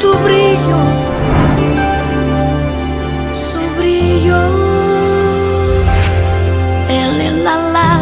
su brillo, su brillo. El, el, la, la.